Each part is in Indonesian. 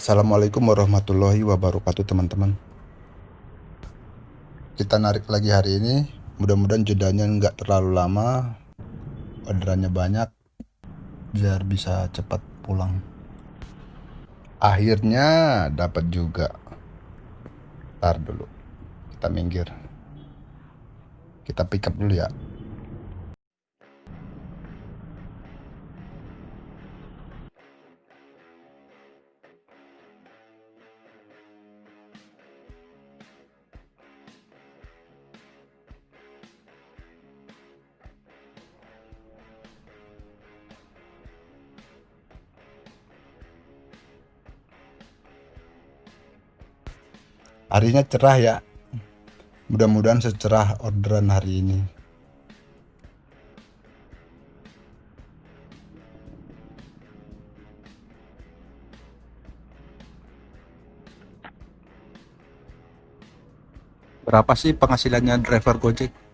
Assalamualaikum warahmatullahi wabarakatuh teman-teman. Kita narik lagi hari ini. Mudah-mudahan jedanya nggak terlalu lama. Orderannya banyak Biar bisa cepat pulang. Akhirnya dapat juga. Ntar dulu Kita minggir. Kita pick up dulu ya Harinya cerah ya Mudah-mudahan secerah orderan hari ini Berapa sih penghasilannya driver Gojek?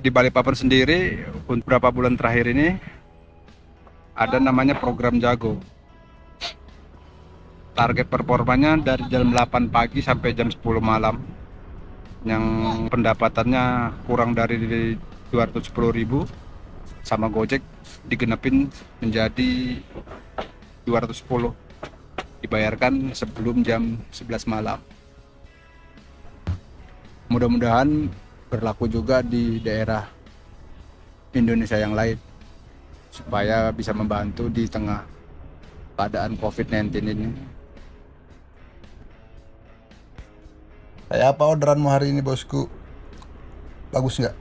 Di Balikpapan sendiri untuk beberapa bulan terakhir ini ada namanya program jago. Target performanya dari jam 8 pagi sampai jam 10 malam. Yang pendapatannya kurang dari 210.000 sama Gojek digenapin menjadi 210 dibayarkan sebelum jam 11 malam. Mudah-mudahan berlaku juga di daerah Indonesia yang lain supaya bisa membantu di tengah keadaan COVID-19 ini Kayak apa orderanmu hari ini bosku? Bagus nggak?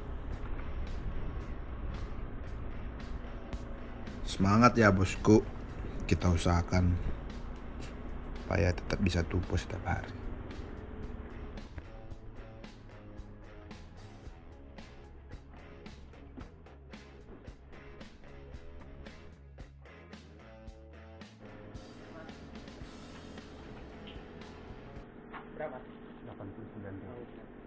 Semangat ya bosku. Kita usahakan supaya tetap bisa tumbuh setiap hari. berapa? 89 tahun.